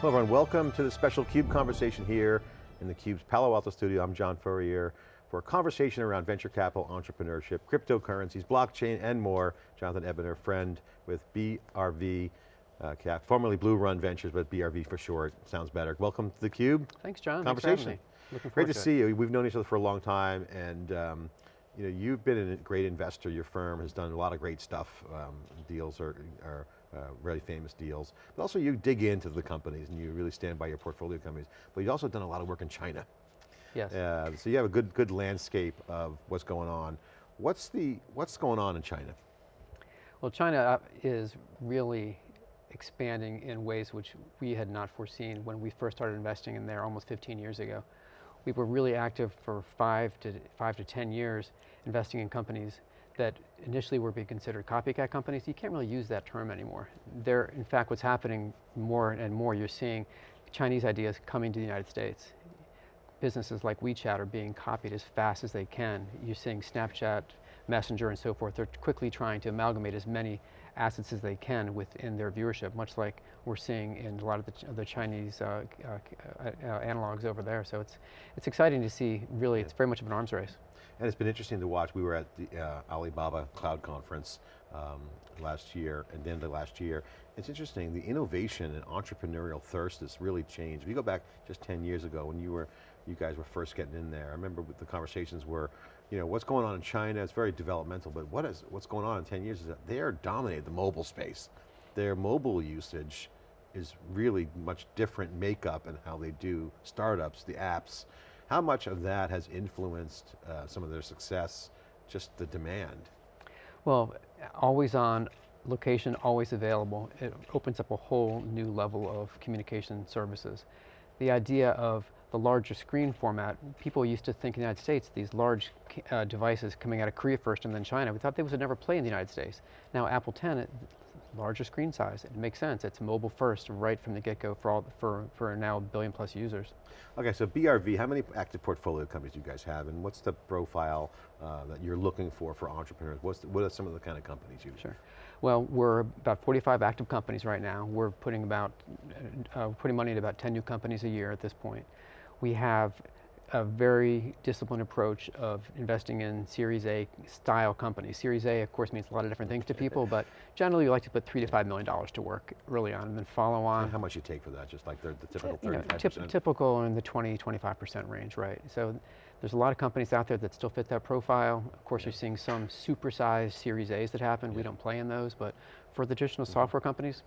Hello everyone, welcome to the special CUBE conversation here in the CUBE's Palo Alto studio. I'm John Furrier for a conversation around venture capital, entrepreneurship, cryptocurrencies, blockchain, and more. Jonathan Ebinger, friend with BRV uh, Cap, formerly Blue Run Ventures, but BRV for short, sounds better. Welcome to the CUBE. Thanks John, Conversation. Thanks Great to, to see you. We've known each other for a long time and um, you know, you've been a great investor. Your firm has done a lot of great stuff. Um, deals are, are uh, really famous deals. But also you dig into the companies and you really stand by your portfolio companies. But you've also done a lot of work in China. Yes. Uh, so you have a good, good landscape of what's going on. What's, the, what's going on in China? Well, China uh, is really expanding in ways which we had not foreseen when we first started investing in there almost 15 years ago. We were really active for five to, five to 10 years investing in companies that initially were being considered copycat companies, you can't really use that term anymore. They're, in fact, what's happening more and more, you're seeing Chinese ideas coming to the United States. Businesses like WeChat are being copied as fast as they can. You're seeing Snapchat, Messenger and so forth, they're quickly trying to amalgamate as many assets as they can within their viewership, much like we're seeing in a lot of the, the Chinese uh, uh, uh, analogs over there. So it's, it's exciting to see, really, it's very much of an arms race. And it's been interesting to watch. We were at the uh, Alibaba Cloud Conference um, last year, and then the last year. It's interesting, the innovation and entrepreneurial thirst has really changed. If you go back just 10 years ago when you were, you guys were first getting in there, I remember the conversations were, you know, what's going on in China, it's very developmental, but what is, what's going on in 10 years is that they are dominating the mobile space. Their mobile usage is really much different makeup and how they do startups, the apps, how much of that has influenced uh, some of their success, just the demand? Well, always on, location always available, it opens up a whole new level of communication services. The idea of the larger screen format, people used to think in the United States, these large uh, devices coming out of Korea first and then China, we thought they would never play in the United States. Now Apple 10, larger screen size. It makes sense. It's mobile first right from the get-go for, all, for, for now a billion plus users. Okay, so BRV, how many active portfolio companies do you guys have and what's the profile uh, that you're looking for for entrepreneurs? What's the, what are some of the kind of companies you Sure. Well, we're about 45 active companies right now. We're putting about, uh, putting money into about 10 new companies a year at this point. We have a very disciplined approach of investing in Series A style companies. Series A, of course, means a lot of different things to people, but generally you like to put three to five million dollars to work early on and then follow on. And how much you take for that, just like the, the typical 35%? You know, typ typical in the 20, 25% range, right? So there's a lot of companies out there that still fit that profile. Of course, yeah. you're seeing some supersized Series A's that happen. Yeah. We don't play in those, but for the traditional mm -hmm. software companies,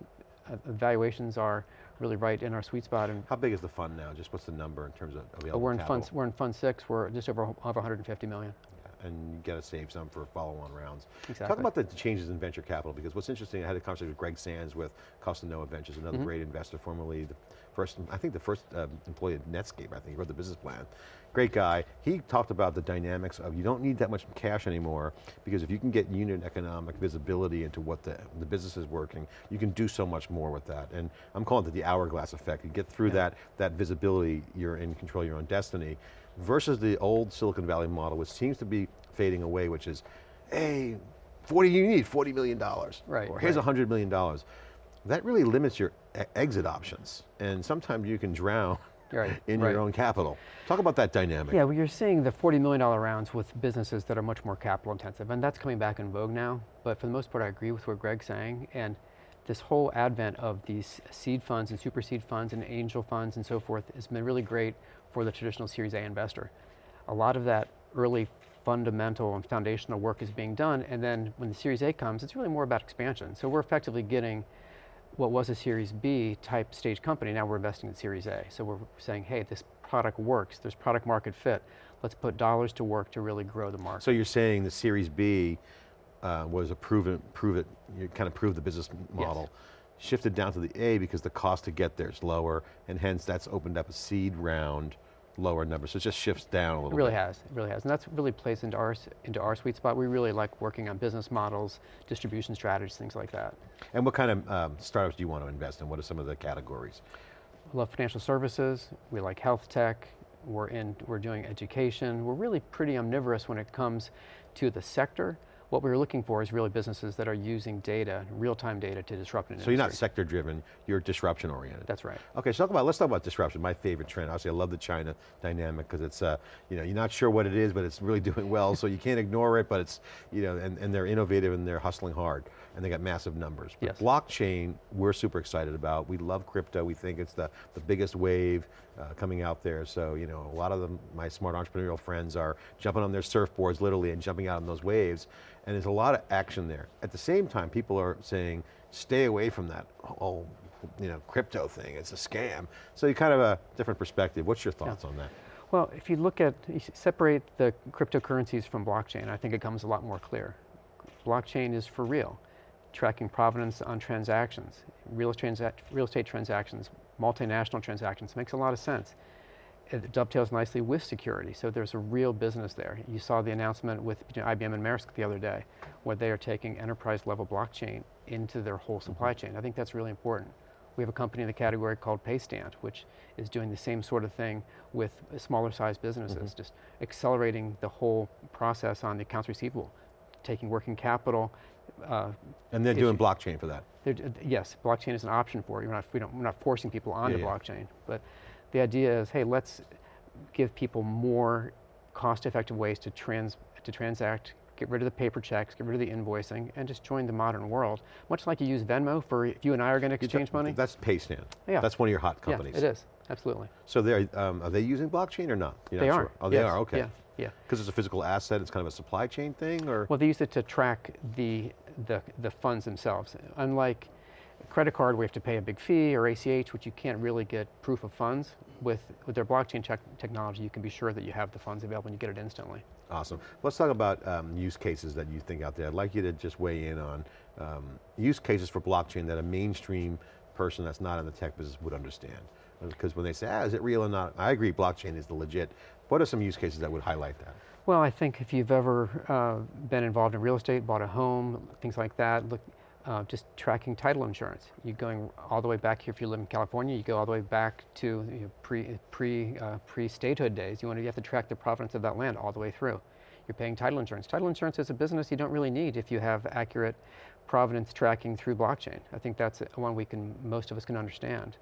uh, valuations are really right in our sweet spot. And How big is the fund now? Just what's the number in terms of available we're in capital? Fund, we're in fund six, we're just over, over 150 million. Yeah, and you got to save some for follow-on rounds. Exactly. Talk about the changes in venture capital, because what's interesting, I had a conversation with Greg Sands with Costa Costanoa Ventures, another mm -hmm. great investor, formerly the first, I think the first uh, employee at Netscape, I think, he wrote the business plan. Great guy. He talked about the dynamics of you don't need that much cash anymore because if you can get unit economic visibility into what the, the business is working, you can do so much more with that. And I'm calling it the hourglass effect. You get through yeah. that, that visibility, you're in control of your own destiny, versus the old Silicon Valley model, which seems to be fading away, which is, hey, 40, you need $40 million. Right. Or here's right. $100 million. That really limits your exit options. And sometimes you can drown right, in right. your own capital. Talk about that dynamic. Yeah, well you're seeing the $40 million rounds with businesses that are much more capital intensive, and that's coming back in vogue now, but for the most part I agree with what Greg's saying, and this whole advent of these seed funds and super seed funds and angel funds and so forth has been really great for the traditional Series A investor. A lot of that early fundamental and foundational work is being done, and then when the Series A comes, it's really more about expansion. So we're effectively getting what was a Series B type stage company, now we're investing in Series A. So we're saying, hey, this product works, there's product market fit, let's put dollars to work to really grow the market. So you're saying the Series B uh, was a proven, prove it, you kind of prove the business model. Yes. Shifted down to the A because the cost to get there is lower, and hence that's opened up a seed round lower number, so it just shifts down a little It really bit. has, it really has. And that's really plays into our, into our sweet spot. We really like working on business models, distribution strategies, things like that. And what kind of um, startups do you want to invest in? What are some of the categories? We love financial services, we like health tech, we're, in, we're doing education. We're really pretty omnivorous when it comes to the sector. What we were looking for is really businesses that are using data, real-time data to disrupt an So you're not sector driven, you're disruption oriented. That's right. Okay, so talk about, let's talk about disruption, my favorite trend. Obviously I love the China dynamic because it's, uh, you know, you're not sure what it is, but it's really doing well, so you can't ignore it, but it's, you know, and, and they're innovative and they're hustling hard, and they got massive numbers. But Yes. blockchain, we're super excited about. We love crypto, we think it's the, the biggest wave uh, coming out there, so, you know, a lot of them, my smart entrepreneurial friends are jumping on their surfboards literally and jumping out on those waves, and there's a lot of action there. At the same time, people are saying, stay away from that whole you know, crypto thing, it's a scam. So you kind of a different perspective. What's your thoughts on that? Well, if you look at, you separate the cryptocurrencies from blockchain, I think it becomes a lot more clear. Blockchain is for real, tracking provenance on transactions, real, transa real estate transactions, multinational transactions, makes a lot of sense. It dovetails nicely with security, so there's a real business there. You saw the announcement with IBM and Maersk the other day, where they are taking enterprise level blockchain into their whole supply mm-hmm. chain. I think that's really important. We have a company in the category called Paystand, which is doing the same sort of thing with smaller sized businesses, mm-hmm. just accelerating the whole process on the accounts receivable, taking working capital. Uh, And they're doing blockchain for that. they're- uh, yes, blockchain is an option for you. We're not, we don't, we're not forcing people onto yeah. blockchain, but the idea is, hey, let's give people more cost-effective ways to trans to transact, get rid of the paper checks, get rid of the invoicing, and just join the modern world. Much like you use Venmo for if you and I are going to exchange money. That's Paystand. Yeah. That's one of your hot yeah, companies. it is absolutely. So they're, um, are they using blockchain or not? You're they not are. Sure. Oh, they yes, are, okay. Yeah, yeah. Because it's a physical asset, it's kind of a supply chain thing, or? Well, they use it to track the, the, the funds themselves. Unlike a credit card we have to pay a big fee or ACH, which you can't really get proof of funds, with, with their blockchain tech technology, you can be sure that you have the funds available and you get it instantly. Awesome. Let's talk about um, use cases that you think out there. I'd like you to just weigh in on um, use cases for blockchain that a mainstream person that's not in the tech business would understand. Because when they say, ah, is it real or not? I agree, blockchain is the legit. What are some use cases that would highlight that? Well, I think if you've ever uh, been involved in real estate, bought a home, things like that, look, uh, just tracking title insurance. You're going all the way back here if you live in California, you go all the way back to you know, pre, pre, uh, pre-statehood days. You, want to, you have to track the provenance of that land all the way through. You're paying title insurance. Title insurance is a business you don't really need if you have accurate provenance tracking through blockchain. I think that's one we can, most of us can understand.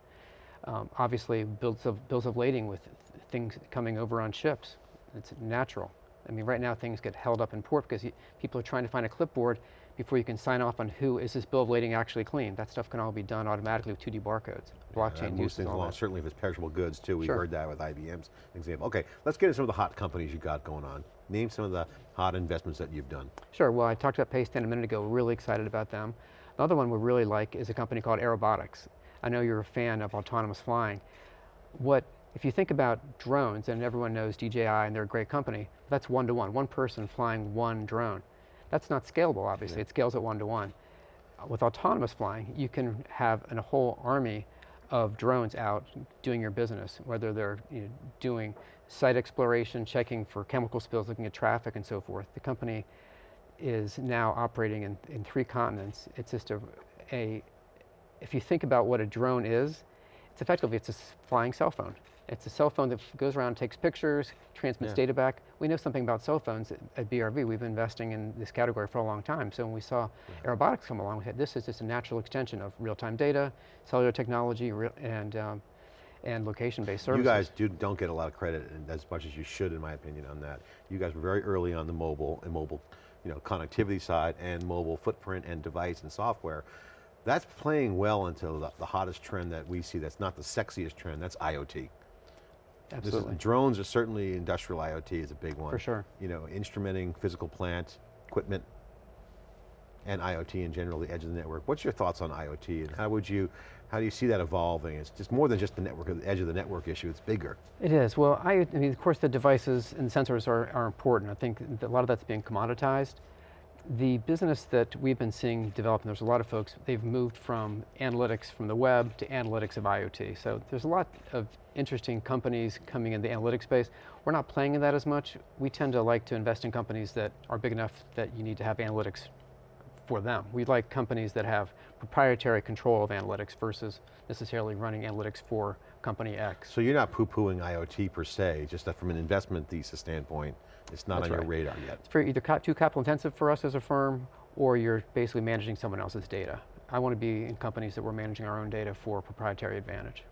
Um, obviously, bills of, bills of lading with th- things coming over on ships. It's natural. I mean, right now things get held up in port because you, people are trying to find a clipboard before you can sign off on who is this bill of lading actually clean. That stuff can all be done automatically with 2D barcodes. Blockchain moves uses along, certainly if it's perishable goods too. We've Sure. heard that with IBM's example. Okay, let's get into some of the hot companies you got going on. Name some of the hot investments that you've done. Sure, well I talked about Paystand a minute ago, we're really excited about them. Another one we really like is a company called Airobotics. I know you're a fan of autonomous flying. What, if you think about drones, and everyone knows DJI and they're a great company, that's one to one, one person flying one drone. That's not scalable obviously, it scales at one to one. With autonomous flying, you can have an- a whole army of drones out doing your business, whether they're you know, doing site exploration, checking for chemical spills, looking at traffic and so forth. The company is now operating in, in three continents. It's just a, a, if you think about what a drone is, it's effectively, it's a flying cell phone. It's a cell phone that goes around, takes pictures, transmits Yeah. data back. We know something about cell phones at, at BRV. We've been investing in this category for a long time. So when we saw Airobotics come along, we had, this is just a natural extension of real-time data, cellular technology, and, um, and location-based services. You guys do, don't get a lot of credit and as much as you should in my opinion on that. You guys were very early on the mobile and mobile you know, connectivity side and mobile footprint and device and software. That's playing well into the, the hottest trend that we see that's not the sexiest trend, that's IoT. This is- Absolutely. drones are certainly industrial IoT is a big one. For sure. You know, instrumenting physical plant, equipment, and IoT in general, the edge of the network. What's your thoughts on IoT and how would you, how do you see that evolving? It's just more than just the network, the edge of the network issue, it's bigger. It is. Well, I, I mean, of course, the devices and sensors are, are important. I think a lot of that's being commoditized. The business that we've been seeing develop, and there's a lot of folks, they've moved from analytics from the web to analytics of IoT. So there's a lot of interesting companies coming in the analytics space. We're not playing in that as much. We tend to like to invest in companies that are big enough that you need to have analytics for them. We like companies that have proprietary control of analytics versus necessarily running analytics for company X. So you're not poo-pooing IoT per se, just that from an investment thesis standpoint, it's not That's on your right. radar yet. It's either too capital intensive for us as a firm, or you're basically managing someone else's data. I want to be in companies that we're managing our own data for proprietary advantage.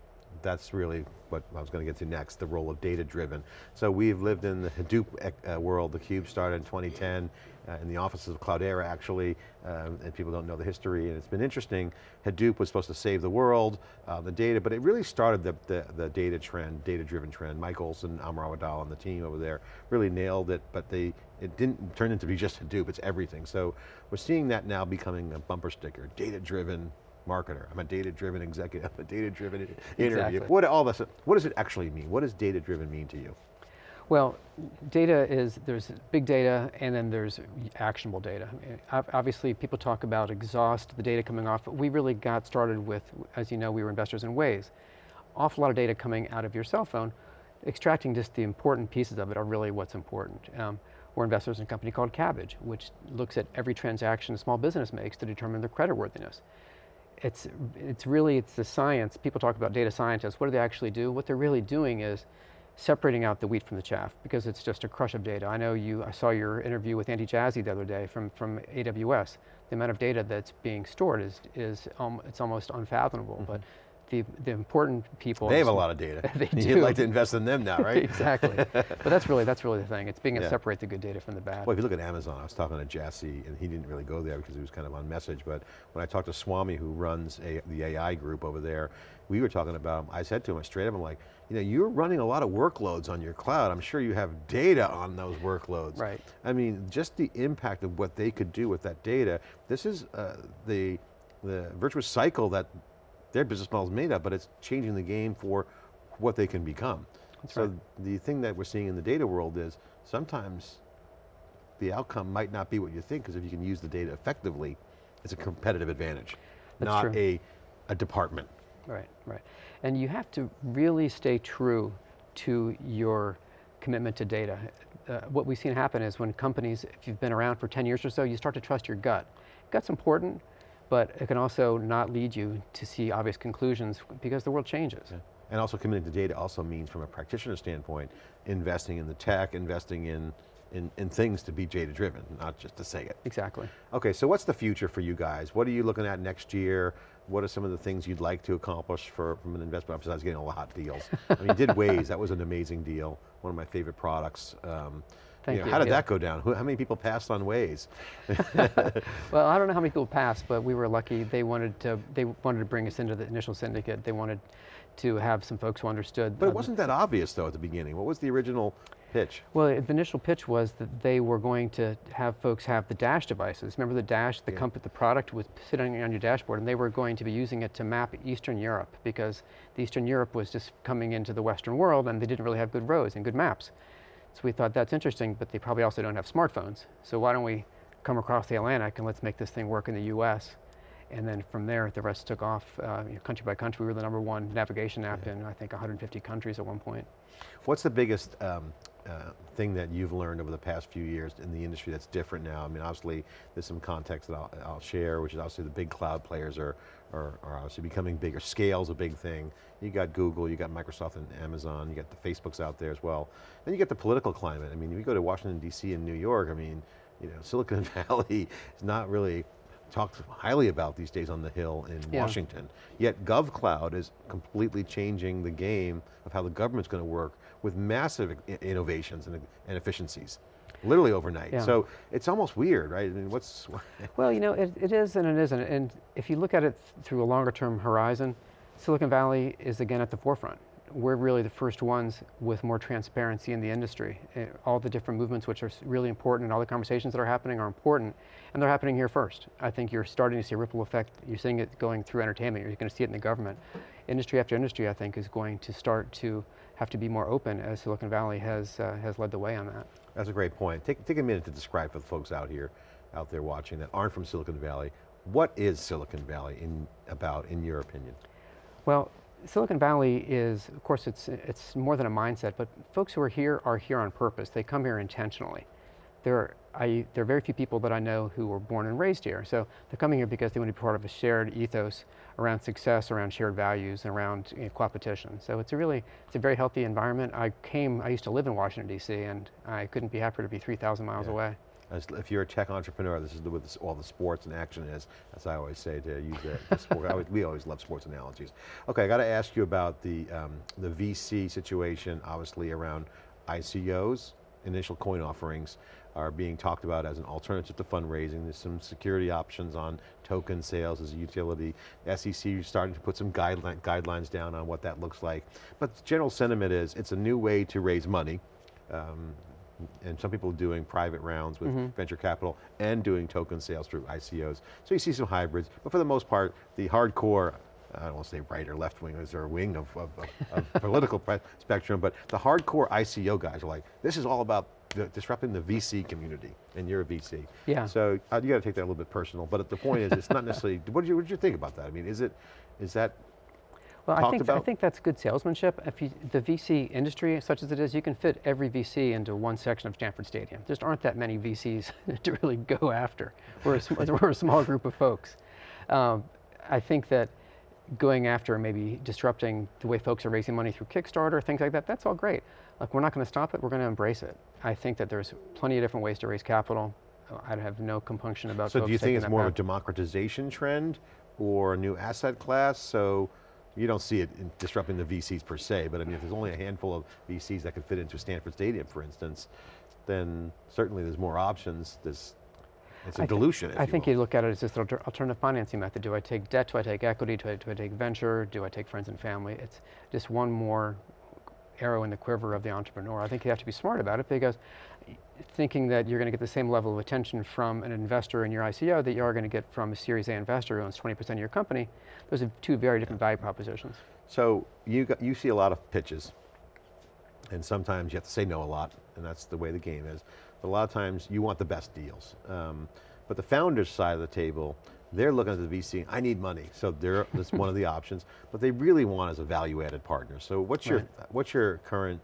That's really what I was going to get to next, the role of data-driven. So we've lived in the Hadoop uh, world, the Cube started in 2010, uh, in the offices of Cloudera actually, um, and people don't know the history, and it's been interesting. Hadoop was supposed to save the world, uh, the data, but it really started the, the, the data trend, data-driven trend. Mike Olson, Amr Awadallah, and the team over there really nailed it, but they, it didn't turn into be just Hadoop, it's everything. So we're seeing that now becoming a bumper sticker, data-driven, marketer. I'm a data-driven executive. I'm a data-driven interview. Exactly. What all this? What does it actually mean? What does data-driven mean to you? Well, data is, there's big data and then there's actionable data. Obviously, people talk about exhaust, the data coming off, but we really got started with, as you know, we were investors in Waze. Awful lot of data coming out of your cell phone, extracting just the important pieces of it are really what's important. Um, we're investors in a company called Kabbage, which looks at every transaction a small business makes to determine their creditworthiness it's, it's really, it's the science. People talk about data scientists. What do they actually do? What they're really doing is separating out the wheat from the chaff because it's just a crush of data. I know you, I saw your interview with Andy Jassy the other day from, from AWS. The amount of data that's being stored is, is um, it's almost unfathomable, but the, the important people. They have a lot of data. They You'd like to invest in them now, right? exactly. but that's really, that's really the thing. It's being able Yeah. to separate the good data from the bad. Well, if you look at Amazon, I was talking to Jassy, and he didn't really go there because he was kind of on message, but when I talked to Swami, who runs a, the AI group over there, we were talking about, I said to him straight up, I'm like, you know, you're running a lot of workloads on your cloud. I'm sure you have data on those workloads. Right. I mean, just the impact of what they could do with that data, this is uh, the, the virtuous cycle that their business model is made of, but it's changing the game for what they can become. so right. the thing that we're seeing in the data world is sometimes the outcome might not be what you think because if you can use the data effectively, it's a competitive advantage, That's not true. a, a department. Right, right. And you have to really stay true to your commitment to data. Uh, what we've seen happen is when companies, if you've been around for 10 years or so, you start to trust your gut. Gut's important, but it can also not lead you to see obvious conclusions because the world changes. And also committing to data also means from a practitioner standpoint, investing in the tech, investing in, in, in things to be data driven, not just to say it. Exactly. Okay, so what's the future for you guys? What are you looking at next year? What are some of the things you'd like to accomplish for, from an investment, besides getting all the hot deals? I mean, did Waze, that was an amazing deal, one of my favorite products. Um, Thank know, you, How did yeah. that go down? Who, how many people passed on Waze? Well, I don't know how many people passed, but we were lucky. They wanted to, they wanted to bring us into the initial syndicate. They wanted to have some folks who understood. But it wasn't that obvious though at the beginning. What was the original pitch? Well, the initial pitch was that they were going to have folks have the Dash devices. Remember the Dash, the, Yeah. comp- the product was sitting on your dashboard, and they were going to be using it to map Eastern Europe because the Eastern Europe was just coming into the Western world, and they didn't really have good roads and good maps. So we thought that's interesting, but they probably also don't have smartphones. So why don't we come across the Atlantic and let's make this thing work in the U.S. And then from there, the rest took off uh, you know, country by country. We were the number one navigation app in I think 150 countries at one point. What's the biggest um, uh, thing that you've learned over the past few years in the industry that's different now? I mean, obviously, there's some context that I'll, I'll share, which is obviously the big cloud players are, are, are obviously becoming bigger. Scale's a big thing. You got Google, you got Microsoft and Amazon, you got the Facebooks out there as well. Then you get the political climate. I mean, if you go to Washington, D.C. and New York, I mean, you know, Silicon Valley is not really talked highly about these days on the Hill in Yeah. Washington. Yet GovCloud is completely changing the game of how the government's going to work with massive innovations and, and efficiencies, literally overnight. Yeah. So it's almost weird, right? I mean, what's, Well, you know, it, it is and it isn't. And if you look at it through a longer term horizon, Silicon Valley is again at the forefront. We're really the first ones with more transparency in the industry. Eh, All the different movements which are really important and all the conversations that are happening are important and they're happening here first. I think you're starting to see a ripple effect. You're seeing it going through entertainment. You're going to see it in the government. Industry after industry, I think, is going to start to have to be more open as Silicon Valley has, uh, has led the way on that. that's a great point. Take, take a minute to describe for the folks out here, out there watching that aren't from Silicon Valley, what is Silicon Valley in, about, in your opinion? Well, Silicon Valley is, of course, it's, it's more than a mindset, but folks who are here are here on purpose. They come here intentionally. They're I, there are very few people that I know who were born and raised here. So they're coming here because they want to be part of a shared ethos around success, around shared values, and around you know, competition. So it's a really, it's a very healthy environment. I came, I used to live in Washington D.C. and I couldn't be happier to be 3,000 miles Yeah. away. As, if you're a tech entrepreneur, this is the, what this, all the sports and action is, as I always say to use the, the sport. I always, we always love sports analogies. Okay, I got to ask you about the, um, the VC situation, obviously around ICOs, initial coin offerings are being talked about as an alternative to fundraising. There's some security options on token sales as a utility. SEC is starting to put some guideline, guidelines down on what that looks like. But the general sentiment is it's a new way to raise money. Um, and some people are doing private rounds with venture capital and doing token sales through ICOs. So you see some hybrids, but for the most part, the hardcore, I don't want to say right or left wing, is there a wing of, of, of, of political spectrum, but the hardcore ICO guys are like, this is all about disrupting the VC community, and you're a VC. Yeah. So uh, you got to take that a little bit personal, but the point is, it's not necessarily, what did you, what did you think about that? I mean, is it, is that, Well, I think, I think that's good salesmanship. If you, the VC industry, such as it is, you can fit every VC into one section of Stanford Stadium. There just aren't that many VCs to really go after. We're a, we're a small group of folks. Um, I think that going after maybe disrupting the way folks are raising money through Kickstarter, things like that, that's all great. Like, we're not going to stop it, we're going to embrace it. I think that there's plenty of different ways to raise capital. Uh, I have no compunction about so do you think it's more of a democratization trend or a new asset class? So you don't see it in disrupting the VCs per se, but I mean, if there's only a handful of VCs that could fit into Stanford Stadium, for instance, then certainly there's more options. There's, it's a I dilution, I you think will. you look at it as this alternative financing method. Do I take debt? Do I take equity? Do I, do I take venture? Do I take friends and family? It's just one more arrow in the quiver of the entrepreneur. I think you have to be smart about it because thinking that you're going to get the same level of attention from an investor in your ICO that you are going to get from a Series A investor who owns 20% of your company, those are two very different value propositions. So you, got, you see a lot of pitches, and sometimes you have to say no a lot, and that's the way the game is. But a lot of times you want the best deals. Um, but the founders side of the table, they're looking at the VC, I need money. So they're, that's one of the options, but they really want as a value added partner. So what's your, what's your current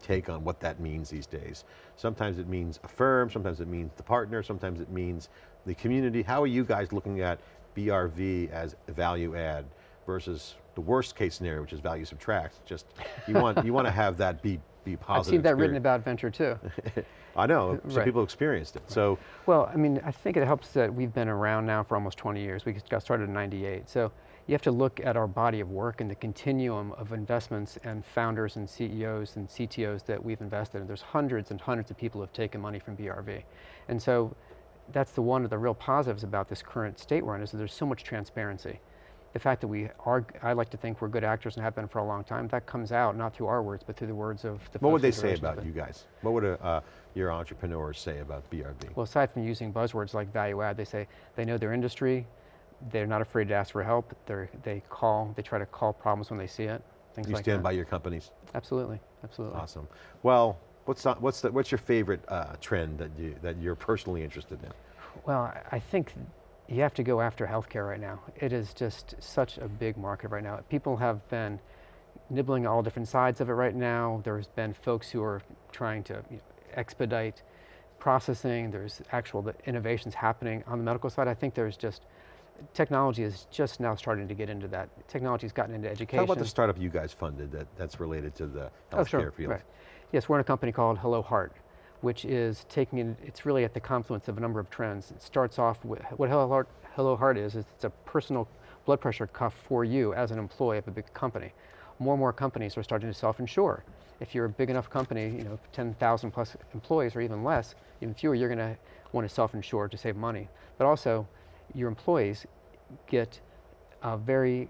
take on what that means these days? Sometimes it means a firm, sometimes it means the partner, sometimes it means the community. How are you guys looking at BRV as a value add versus the worst case scenario, which is value subtract? Just, you want, you want to have that be, positive. I've seen that written about venture too. I know, some Right. people experienced it. So, Well, I mean, I think it helps that we've been around now for almost 20 years. We got started in 98. So you have to look at our body of work and the continuum of investments and founders and CEOs and CTOs that we've invested in. There's hundreds and hundreds of people who have taken money from BRV. And so that's the one of the real positives about this current state we're in is that there's so much transparency. The fact that we are, I like to think we're good actors and have been for a long time, that comes out not through our words, but through the words of the what would they say about you guys? What would a, uh, your entrepreneurs say about BRV? Well, aside from using buzzwords like value add, they say they know their industry, they're not afraid to ask for help, they're, they call, they try to call problems when they see it, things you like stand by your companies? Absolutely, absolutely. Awesome. Well, what's, the- what's, the, what's your favorite uh, trend that, you, that you're personally interested in? Well, I think you have to go after healthcare right now. It is just such a big market right now. People have been nibbling all different sides of it right now. There's been folks who are trying to you know, expedite processing. There's actual the innovations happening on the medical side. I think there's just technology is just now starting to get into that. Technology's gotten into education. Talk about the startup you guys funded that, that's related to the healthcare Oh, sure. field. Right. Yes, we're in a company called Hello Heart, which is taking in, it's really at the confluence of a number of trends. It starts off with, what Hello Heart, Hello Heart is, is it's a personal blood pressure cuff for you as an employee of a big company. More and more companies are starting to self-insure. If you're a big enough company, you know, 10,000 plus employees or even less, even fewer, you're going to want to self-insure to save money. But also, your employees get uh, very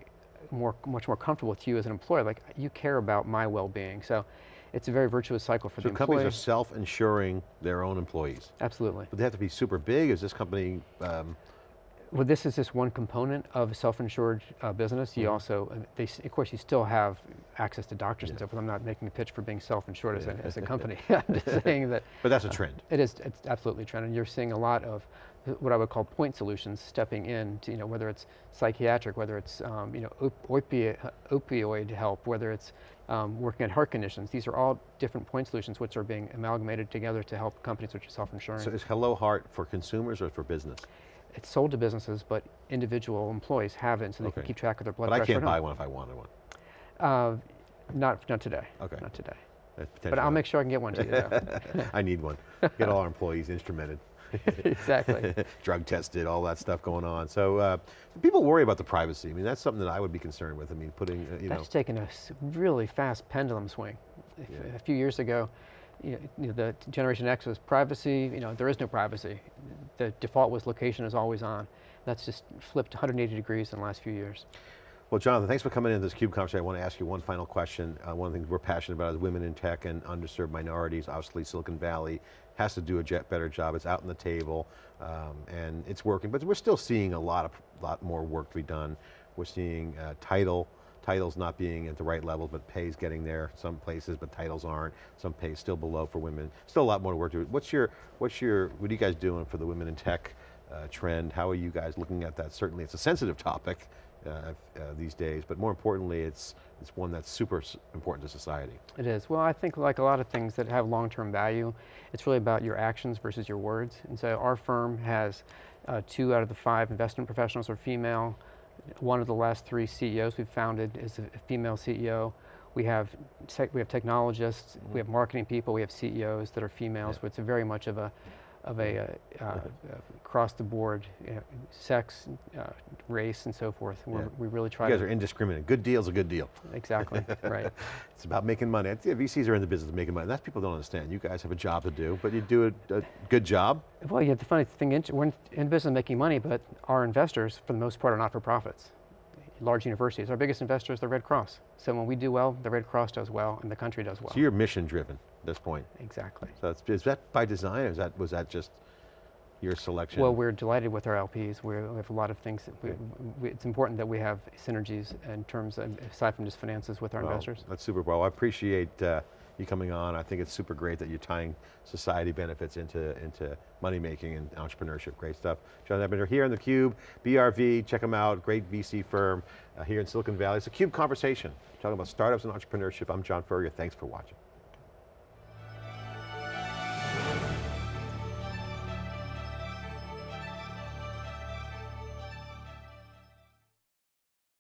more, much more comfortable with you as an employer. Like you care about my well-being. So it's a very virtuous cycle for So the companies are self-insuring their own employees. Absolutely. But they have to be super big? Is this company, um, Well, this is just one component of a self-insured uh, business. You Mhm. also, uh, they, of course, you still have access to doctors and stuff, forth. I'm not making a pitch for being self-insured as, a, Yeah. as a company. I'm just saying that But that's a trend. it is, it's absolutely a trend, and you're seeing a lot of uh, what I would call point solutions stepping in to, you know, whether it's psychiatric, whether it's, um, you know, op- opioid, opioid help, whether it's um, working at heart conditions. These are all different point solutions which are being amalgamated together to help companies which are self-insuring. So is Hello Heart for consumers or for business? It's sold to businesses, but individual employees have it so they can keep track of their blood But I pressure. can't buy one if I wanted one. Uh, not, not today. Okay. Not today. But. I'll make sure I can get one to you. though. I need one. Get all our employees instrumented. exactly. drug tested, all that stuff going on. So uh, people worry about the privacy. I mean, that's something that I would be concerned with. I mean, putting, uh, you know, That's taken a really fast pendulum swing. Yeah. A few years ago, you know, the Generation X was privacy. You know, there is no privacy. The default was location is always on. That's just flipped 180 degrees in the last few years. well, Jonathan, thanks for coming into this CUBE conversation. I want to ask you one final question. Uh, one of the things we're passionate about is women in tech and underserved minorities. Obviously, Silicon Valley has to do a better job. It's out on the table, um, and it's working, but we're still seeing a lot of, lot more work to be done. We're seeing uh, title, titles not being at the right level, but pay's getting there some places, but titles aren't. Some pay still below for women. Still a lot more work to do. What's your, what's your, what are you guys doing for the women in tech uh, trend? How are you guys looking at that? Certainly it's a sensitive topic uh, uh, these days, but more importantly, it's, it's one that's super important to society. It is. Well, I think like a lot of things that have long-term value, it's really about your actions versus your words. And so our firm has uh, two out of the five investment professionals are female. One of the last three CEOs we've founded is a female CEO. We have tech, we have technologists, we mm-hmm. have marketing people, we have CEOs that are females. Yeah. But it's a very much of a of a uh, uh, across the board you know, sex, uh, race, and so forth. We're, Yeah. We really try You guys to are indiscriminate. Good deal's a good deal. exactly right. It's about making money. Think VCs are in the business of making money. That's people don't understand. You guys have a job to do, but you do a, a good job. Well, yeah, the funny thing, is we're in, in business of making money, but our investors, for the most part, are not for profits. Large universities, our biggest investor is the Red Cross. So when we do well, the Red Cross does well, and the country does well. So you're mission driven at this point. exactly. So is that by design or is that, was that just your selection? Well, we're delighted with our LPs. We're, we have a lot of things. We, we, it's important that we have synergies in terms of, aside from just finances, with our Well, investors. That's super well. I appreciate uh, you coming on. I think it's super great that you're tying society benefits into, into money making and entrepreneurship. Great stuff. John Ebinger here in the Cube, BRV, check them out, great VC firm uh, here in Silicon Valley. It's a CUBE conversation, talking about startups and entrepreneurship. I'm John Furrier, thanks for watching.